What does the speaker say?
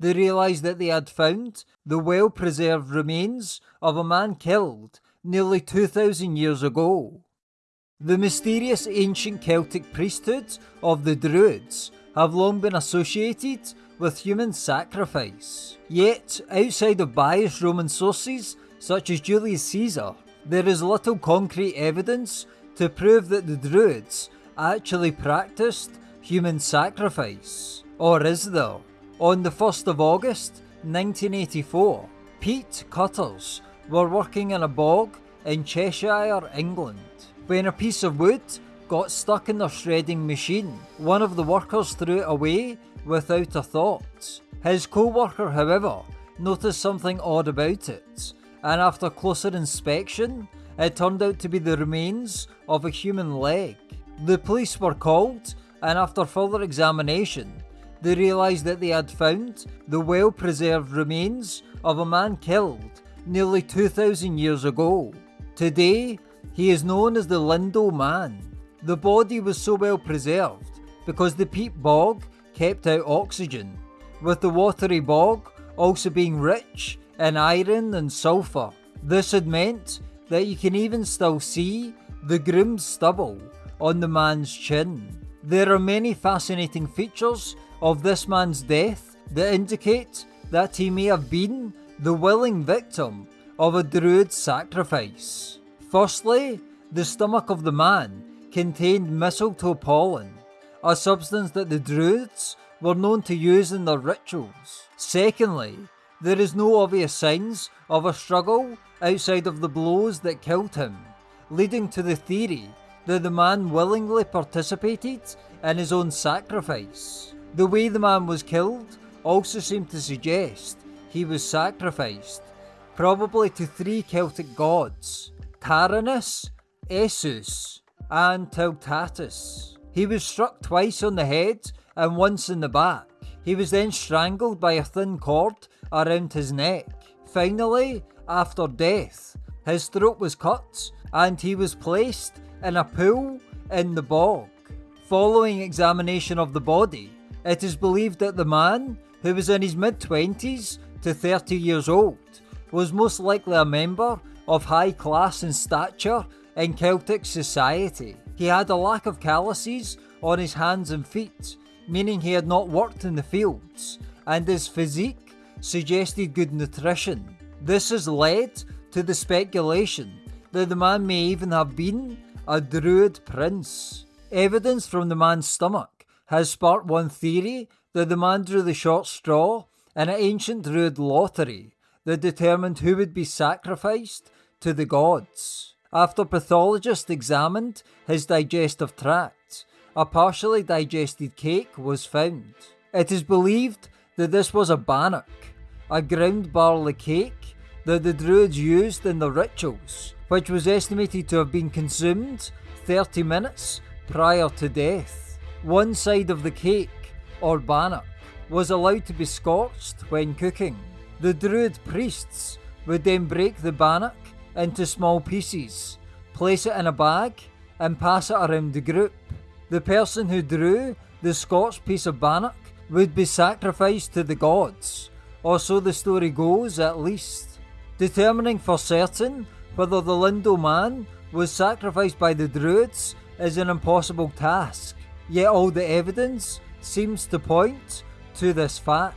they realised that they had found the well preserved remains of a man killed nearly 2,000 years ago. The mysterious ancient Celtic priesthoods of the Druids have long been associated with human sacrifice. Yet, outside of biased Roman sources such as Julius Caesar, there is little concrete evidence to prove that the Druids actually practiced human sacrifice. Or is there? On the 1st of August 1984, peat Cutters were working in a bog in Cheshire, England, when a piece of wood got stuck in their shredding machine. One of the workers threw it away without a thought. His co-worker, however, noticed something odd about it, and after closer inspection, it turned out to be the remains of a human leg. The police were called, and after further examination, they realised that they had found the well preserved remains of a man killed nearly 2,000 years ago. Today, he is known as the Lindow Man. The body was so well preserved because the peat bog kept out oxygen, with the watery bog also being rich in iron and sulphur. This had meant that you can even still see the grim stubble on the man's chin. There are many fascinating features of this man's death that indicate that he may have been the willing victim of a druid sacrifice. Firstly, the stomach of the man contained mistletoe pollen, a substance that the druids were known to use in their rituals. Secondly, there is no obvious signs of a struggle outside of the blows that killed him, leading to the theory that the man willingly participated in his own sacrifice. The way the man was killed also seemed to suggest he was sacrificed, probably to three Celtic gods, Taranis, Esus, and Tiltatus. He was struck twice on the head and once in the back. He was then strangled by a thin cord around his neck. Finally, after death, his throat was cut and he was placed in a pool in the bog. Following examination of the body, it is believed that the man, who was in his mid 20s to 30 years old, was most likely a member of high class and stature in Celtic society. He had a lack of calluses on his hands and feet, meaning he had not worked in the fields, and his physique suggested good nutrition. This has led to the speculation that the man may even have been a druid prince. Evidence from the man's stomach has sparked one theory that the man drew the short straw in an ancient druid lottery that determined who would be sacrificed to the gods. After pathologists examined his digestive tract, a partially digested cake was found. It is believed that this was a bannock, a ground barley cake that the Druids used in their rituals, which was estimated to have been consumed 30 minutes prior to death. One side of the cake, or bannock, was allowed to be scorched when cooking. The Druid priests would then break the bannock into small pieces, place it in a bag, and pass it around the group. The person who drew the scorched piece of bannock would be sacrificed to the gods, or so the story goes at least. Determining for certain whether the Lindow man was sacrificed by the Druids is an impossible task, yet all the evidence seems to point to this fact.